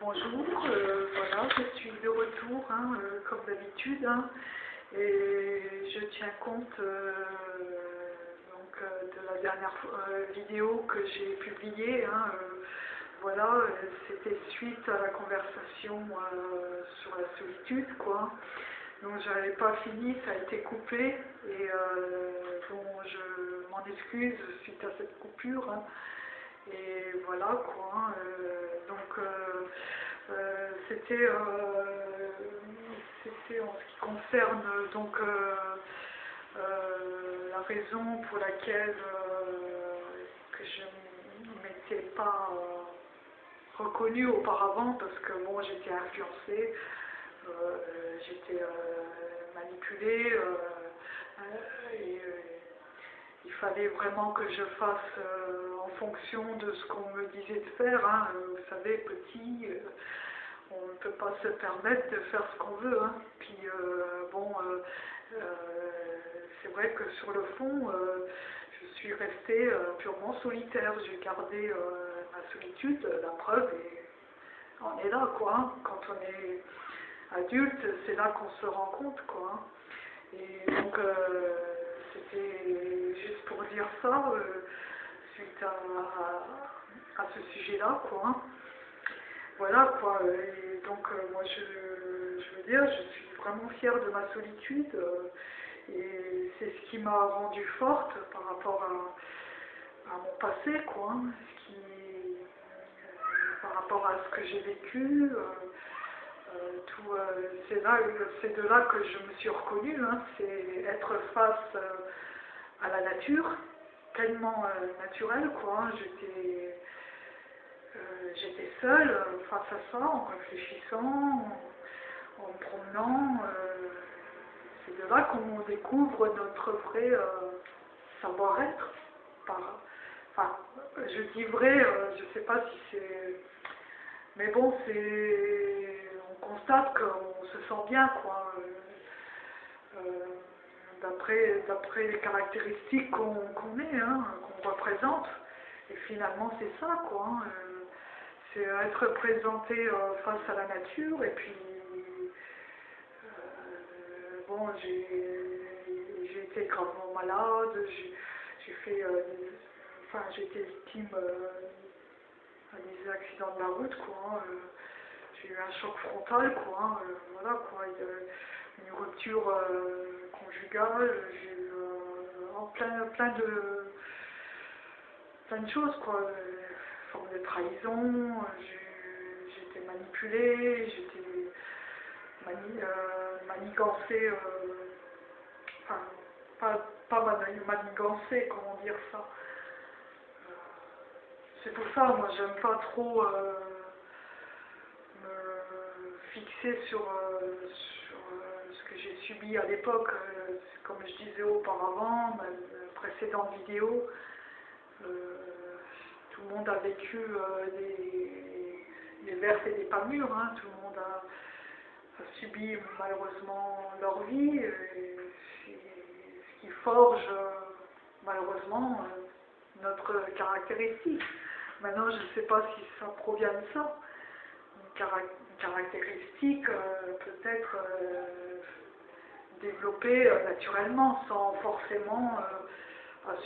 Bonjour, euh, voilà, je suis de retour, hein, euh, comme d'habitude, hein, et je tiens compte euh, donc, de la dernière vidéo que j'ai publiée. hein, voilà, c'était suite à la conversation sur la solitude, quoi. Donc j'avais pas fini, ça a été coupé, et bon, je m'en excuse suite à cette coupure. hein. Et voilà quoi. donc c'était euh, c'était en ce qui concerne donc euh, euh, la raison pour laquelle que je ne m'étais pas reconnue auparavant parce que bon j'étais influencée, j'étais manipulée et il fallait vraiment que je fasse en fonction de ce qu'on me disait de faire. hein. Vous savez, petit, on ne peut pas se permettre de faire ce qu'on veut. hein. Puis euh, bon, euh, euh, c'est vrai que sur le fond, je suis restée purement solitaire. J'ai gardé ma solitude, la preuve, et on est là, quoi. hein. Quand on est adulte, c'est là qu'on se rend compte, quoi. hein. Et donc, c'était juste pour dire ça, suite à, à- à ce sujet-là, quoi. Voilà, quoi. Et donc, euh, moi, je, je veux dire, je suis vraiment fière de ma solitude. euh, et c'est ce qui m'a rendue forte par rapport à, mon passé, quoi. hein. Ce qui, euh, par rapport à ce que j'ai vécu. euh, c'est là, c'est de là que je me suis reconnue, hein, c'est être face à la nature, tellement naturelle, quoi. hein. J'étais, j'étais seule euh, face à ça, en réfléchissant, en, en me promenant. euh, c'est de là qu'on découvre notre vrai euh, savoir-être. Enfin, je dis vrai, je sais pas si c'est mais bon, c'est. On constate qu'on se sent bien, quoi. d'après, d'après les caractéristiques qu'on qu'on est, hein, qu'on représente. Et finalement, c'est ça, quoi. hein, c'est être présenté euh, face à la nature. Et puis, euh, bon, j'ai été gravement malade. J'ai fait. euh, enfin, j'ai été victime. à des accidents de la route, quoi. hein, j'ai eu un choc frontal, quoi. hein, voilà, quoi. a une rupture conjugale, j'ai eu euh, plein, plein de plein de choses, quoi. Euh, forme de trahison, euh, été manipulée, été mani, euh, manigancée, euh, enfin, pas, pas mani- manigancée, comment dire ça. C'est pour ça, moi, j'aime pas trop euh, me fixer sur, euh, euh, ce que j'ai subi à l'époque. Euh, comme je disais auparavant, ma précédente vidéo, euh, tout le monde a vécu euh, des, des et des pas mûres. hein. Tout le monde a, subi malheureusement leur vie. et ce qui forge euh, malheureusement euh, notre caractéristique. Maintenant, je ne sais pas si ça provient de ça. Une, cara- une caractéristique peut-être développée naturellement, sans forcément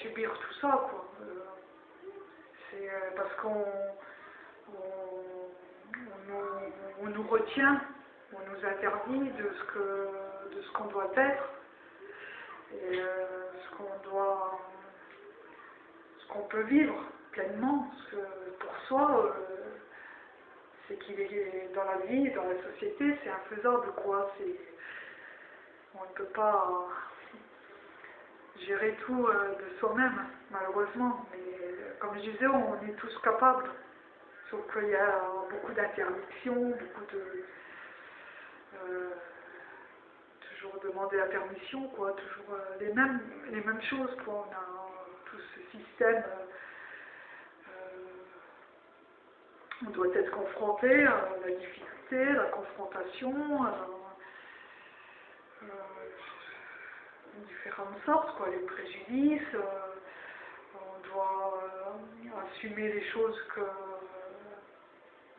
subir tout ça. Euh, parce qu'on on, on nous, on nous retient, on nous interdit de ce que de ce qu'on doit être et euh, ce qu'on doit ce qu'on peut vivre pleinement, que pour soi, euh, c'est qu'il est dans la vie, dans la société, c'est infaisable, quoi. C'est, on ne peut pas gérer tout euh, de soi-même, malheureusement. Mais euh, comme je disais, on est tous capables. Sauf qu'il y a beaucoup d'interdictions, beaucoup de... euh, toujours demander la permission, quoi. Toujours les, mêmes, les mêmes choses, quoi. On a tout ce système... on doit être confronté à la difficulté, la confrontation, différentes sortes, quoi, les préjudices. euh, on doit euh, assumer les choses que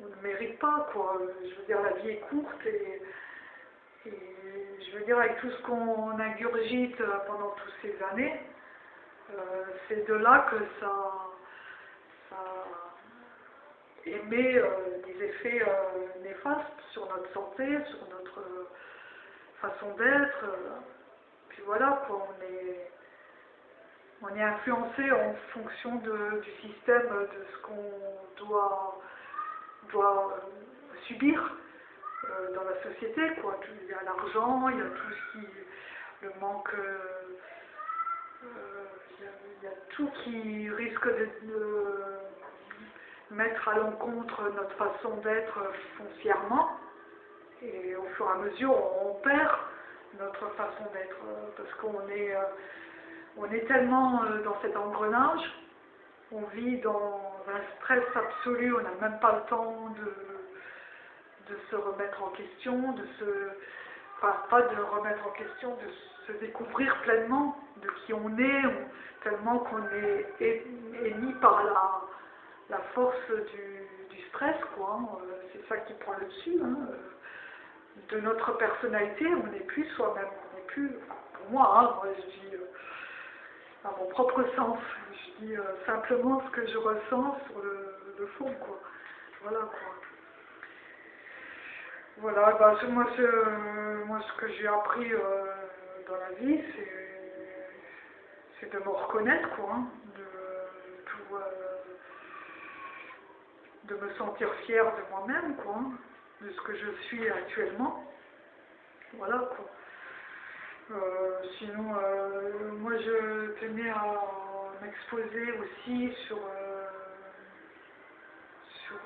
on ne mérite pas, quoi. Je veux dire, la vie est courte et, je veux dire, avec tout ce qu'on ingurgite pendant toutes ces années, euh, c'est de là que ça, émet euh, des effets euh, néfastes sur notre santé, sur notre façon d'être. Voilà, quoi, on est on est influencé en fonction du système, de ce qu'on doit, doit subir euh, dans la société. Quoi. Il y a l'argent, il y a tout ce qui. le manque. Euh, euh, il, y a, tout qui risque de, mettre à l'encontre notre façon d'être foncièrement. Et au fur et à mesure, on perd notre façon d'être parce qu'on est on est tellement euh, dans cet engrenage, on vit dans un stress absolu, on n'a même pas le temps de, de se remettre en question, de se, enfin, pas de remettre en question, de se découvrir pleinement de qui on est, tellement qu'on est émis par la, la force du, du stress, quoi. Hein. Euh, c'est ça qui prend le dessus. Hein. De notre personnalité, on n'est plus soi-même, on n'est plus, pour moi, hein, moi je dis, euh, à mon propre sens. Je dis euh, simplement ce que je ressens sur le, fond, quoi. Voilà, quoi. Voilà, bah, moi, moi, ce que j'ai appris euh, dans la vie, c'est de me reconnaître, quoi, hein, de, euh, de me sentir fière de moi-même, quoi, hein, de ce que je suis actuellement. Voilà, quoi. Euh, sinon, euh, moi je tenais à m'exposer aussi sur, euh, sur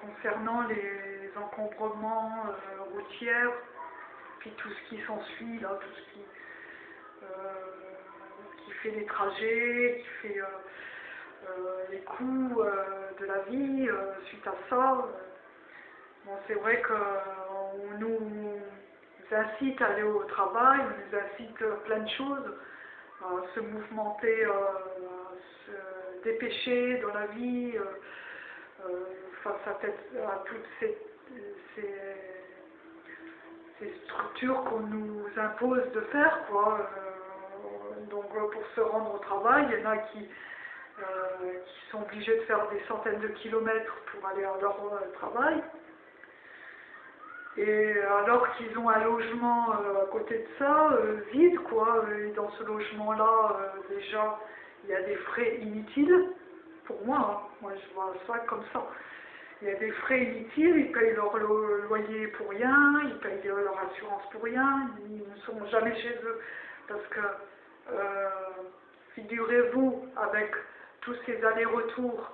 concernant les encombrements routiers, puis tout ce qui s'ensuit, là, tout ce qui, qui fait les trajets, qui fait les coûts de la vie suite à ça. C'est vrai qu'on nous nous incite à aller au travail, on nous incite plein de choses, à se mouvementer, euh, à se dépêcher dans la vie, euh, euh, face à, toutes ces, structures qu'on nous impose de faire. Quoi. donc pour se rendre au travail, il y en a qui, qui sont obligés de faire des centaines de kilomètres pour aller à leur travail. Et alors qu'ils ont un logement euh, à côté de ça, euh, vide, quoi, et dans ce logement-là, euh, déjà, il y a des frais inutiles, pour moi, hein. moi je vois ça comme ça. Il y a des frais inutiles, ils payent leur loyer pour rien, ils payent leur assurance pour rien, ils ne sont jamais chez eux. Parce que, figurez-vous, avec tous ces allers-retours,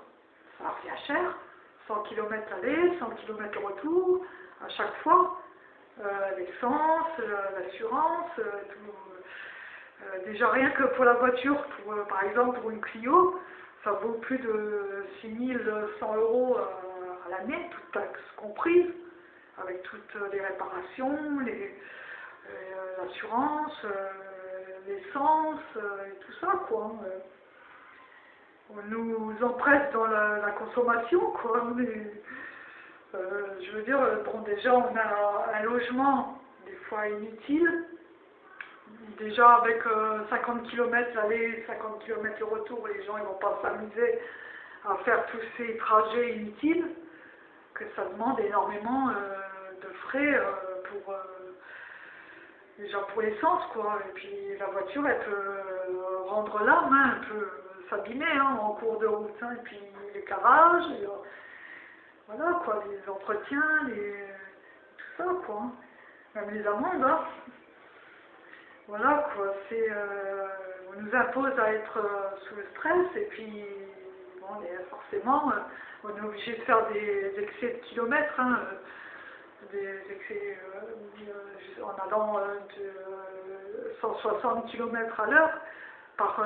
ça revient cher, 100 km aller, 100 km retour, à chaque fois, euh, l'essence, euh, l'assurance, euh, déjà rien que pour la voiture, par exemple pour une Clio, ça vaut plus de 6100 euros à l'année, toutes taxes comprises, avec toutes les réparations, l'assurance, l'essence et tout ça, quoi. On nous empresse dans la, consommation, quoi. Euh, je veux dire, bon, déjà, on a un logement, des fois inutile. Déjà, avec 50 euh, km l'aller, 50 km le retour, les gens ne vont pas s'amuser à faire tous ces trajets inutiles, que ça demande énormément euh, de frais pour déjà pour l'essence quoi et puis la voiture elle peut rendre l'âme hein, elle peut s'abîmer hein, en cours de route hein, et puis les garages voilà quoi, les entretiens, les, tout ça quoi. Hein. Même les amendes, hein. Voilà quoi, c'est, euh, on nous impose à être euh, sous le stress et puis, bon, forcément, euh, on est obligé de faire des excès de kilomètres, hein, des excès en allant de 160 km à l'heure par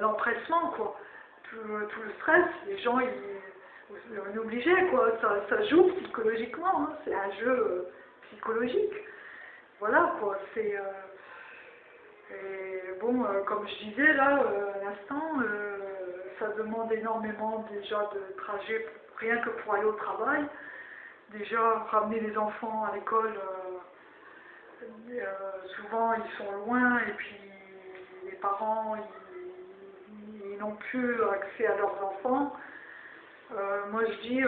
l'empressement quoi. Tout, tout, le stress, les gens ils on est obligé, quoi. Ça, joue psychologiquement, hein. c'est un jeu euh, psychologique. Voilà, quoi. C'est. Euh, bon, euh, comme je disais là, à l'instant, ça demande énormément déjà de trajet, rien que pour aller au travail. Déjà, ramener les enfants à l'école, souvent ils sont loin et puis les parents, ils, n'ont plus accès à leurs enfants. Moi je dis,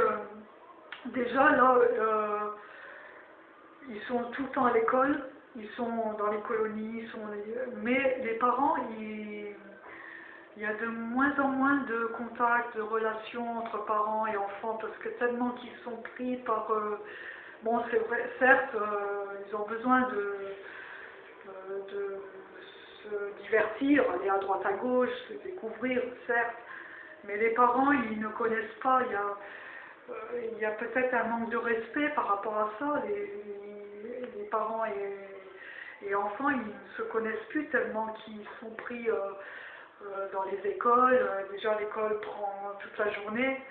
déjà là, ils sont tout le temps à l'école, ils sont dans les colonies, sont mais les parents, il y a de moins en moins de contacts, de relations entre parents et enfants, parce que tellement qu'ils sont pris par... Euh, bon, c'est vrai, certes, euh, ils ont besoin de, euh, de se divertir, aller à droite à gauche, se découvrir, certes, mais les parents, ils ne connaissent pas, il y a, y a peut-être un manque de respect par rapport à ça, les, les parents et et enfants, ils ne se connaissent plus tellement qu'ils sont pris euh, euh, dans les écoles. Euh, déjà, l'école prend toute la journée.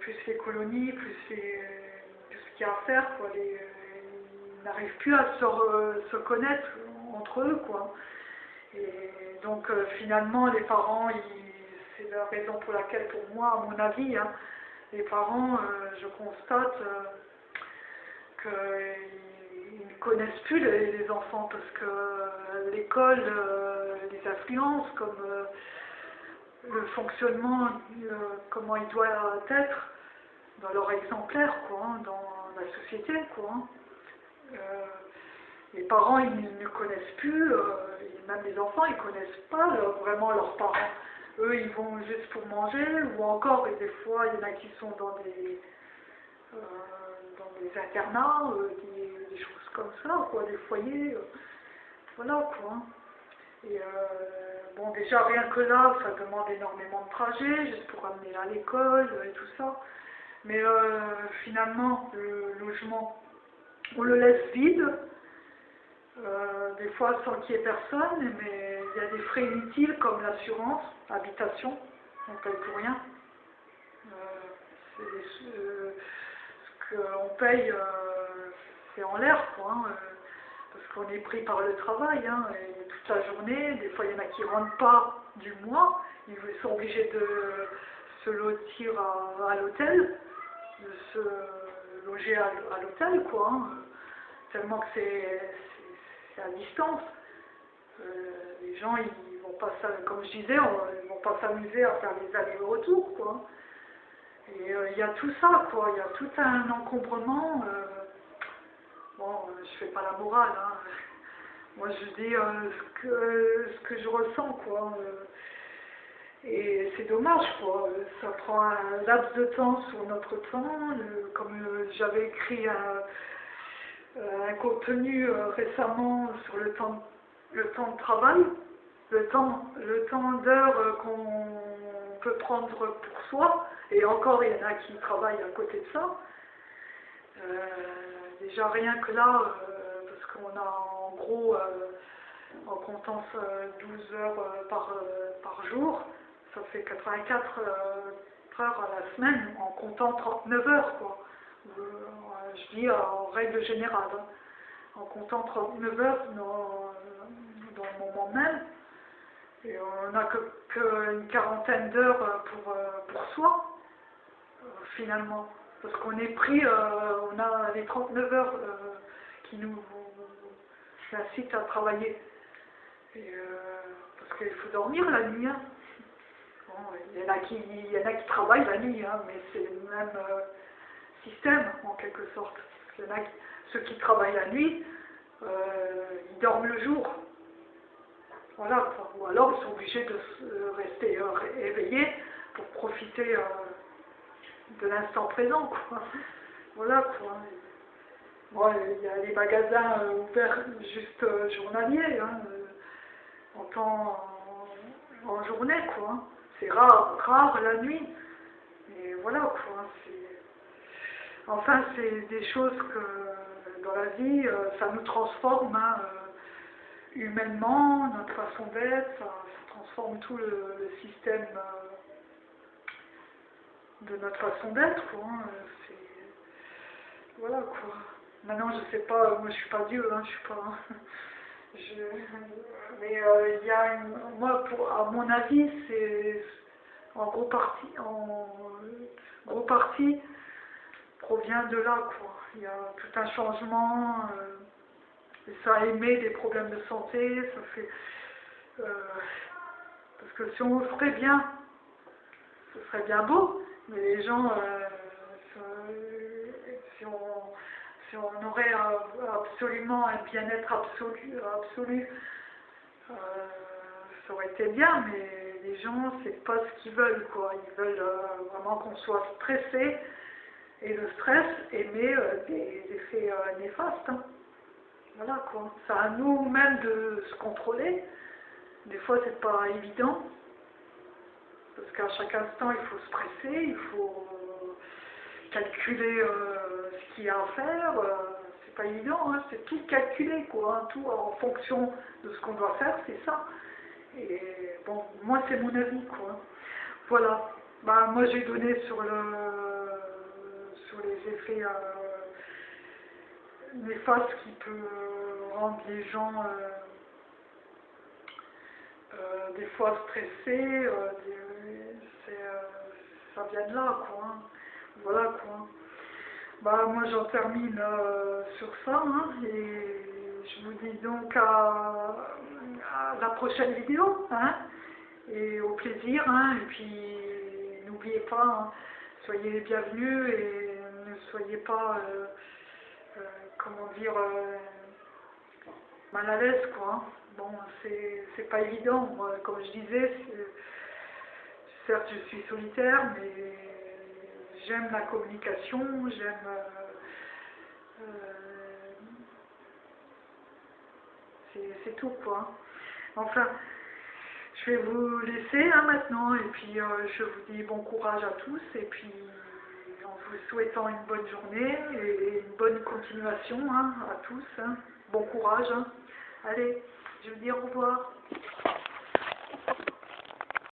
plus les colonies, plus, ce qu'il y a à faire. Quoi. ils n'arrivent plus à se, connaître entre eux. Quoi. Et donc, finalement, les parents, c'est la raison pour laquelle, pour moi, à mon avis, hein, les parents, je constate qu'ils connaissent plus les, enfants parce que euh, l'école euh, les influence comme euh, le fonctionnement, comment il doit être dans leur exemplaire, quoi, hein, dans la société, quoi. Hein. les parents, ils ne connaissent plus, même les enfants, ils connaissent pas vraiment leurs parents. Eux, ils vont juste pour manger, ou encore, et des fois, il y en a qui sont dans des, dans des internats, des, des choses comme ça, quoi, des foyers, euh, voilà, quoi. Et euh, bon, déjà, rien que là, ça demande énormément de trajets, juste pour amener à l'école et tout ça. Mais euh, finalement, le logement, on le laisse vide, des fois sans qu'il y ait personne, mais il y a des frais inutiles comme l'assurance, habitation, on ne paye pour rien. ce qu'on paye c'est en l'air, quoi. Hein, euh, parce qu'on est pris par le travail, hein, toute la journée. Des fois, il y en a qui ne rentrent pas du mois. Ils sont obligés de se lotir à, l'hôtel, de se loger à, l'hôtel, quoi. Hein, tellement que c'est à distance. Euh, les gens, ils vont pas, comme je disais, ils vont pas s'amuser à faire des allers-retours, quoi. Et euh, il y a tout ça, quoi. Il y a tout un encombrement. Bon, euh, je fais pas la morale, hein. Moi, je dis euh, ce, que, ce que je ressens, quoi. Euh. Et c'est dommage, quoi. Ça prend un laps de temps sur notre temps. Comme j'avais écrit un, contenu récemment sur le temps, le temps de travail, le temps, le temps d'heure qu'on peut prendre pour soi, et encore il y en a qui travaillent à côté de ça. Déjà rien que là, euh, parce qu'on a en gros, euh, en comptant 12 euh, heures par, par jour, ça fait 84 heures à la semaine, en comptant 39 heures, quoi. Je dis en règle générale, hein. en comptant 39 heures dans, dans le moment même, et on n'a qu'une quarantaine d'heures pour, pour soi, finalement. Parce qu'on est pris, euh, on a les 39 heures euh, qui nous incitent à travailler. Euh, parce qu'il faut dormir la nuit. Hein. il, y en a qui, il y en a qui travaillent la nuit, hein, mais c'est même système en quelque sorte. Ceux qui travaillent la nuit, ils dorment le jour. Voilà, ou alors ils sont obligés de rester éveillés pour profiter de l'instant présent, quoi. Voilà, quoi. Bon, il y a les magasins euh, ouverts juste euh, journaliers, hein, euh, en temps, en, journée, quoi. C'est rare, rare la nuit. Et voilà, quoi. Enfin, c'est des choses que dans la vie, ça nous transforme hein, humainement, notre façon d'être, ça, transforme tout le, système de notre façon d'être. Hein, voilà, quoi. Maintenant, je sais pas, moi je suis pas Dieu, hein, je suis pas... je, mais euh, il y a une, moi, pour, à mon avis, c'est en gros partie, en gros partie provient de là, quoi. Il y a tout un changement, euh, et ça émet des problèmes de santé, ça fait, euh, parce que si on ferait bien, ce serait bien beau, mais les gens, euh, si on si on aurait absolument un bien-être absolu, absolu euh, ça aurait été bien, mais les gens, c'est pas ce qu'ils veulent, quoi. Ils veulent vraiment qu'on soit stressé, et le stress émet euh, des, effets néfastes. Hein. Voilà, quoi. C'est à nous-mêmes de se contrôler. Des fois, c'est pas évident, parce qu'à chaque instant, il faut se presser, il faut calculer ce qu'il y a à faire c'est pas évident, hein, c'est tout calculé, quoi, hein, tout en fonction de ce qu'on doit faire, c'est ça. Et bon, moi c'est mon avis, quoi. Voilà. Bah, moi j'ai donné sur le les effets euh, néfastes qui peuvent rendre les gens euh, euh, des fois stressés, ça vient de là, quoi. Hein. Voilà, quoi. Bah, moi j'en termine sur ça hein, et je vous dis donc à, la prochaine vidéo hein, et au plaisir et puis n'oubliez pas, soyez les bienvenus et soyez pas, euh, euh, comment dire, mal à l'aise quoi. Bon, c'est pas évident, moi, comme je disais, certes je suis solitaire mais j'aime la communication, j'aime... Euh, euh, c'est tout quoi. Enfin, je vais vous laisser hein, maintenant et puis euh, je vous dis bon courage à tous et puis vous souhaitant une bonne journée et une bonne continuation hein, à tous. Hein. Bon courage. Allez, je vous dis au revoir.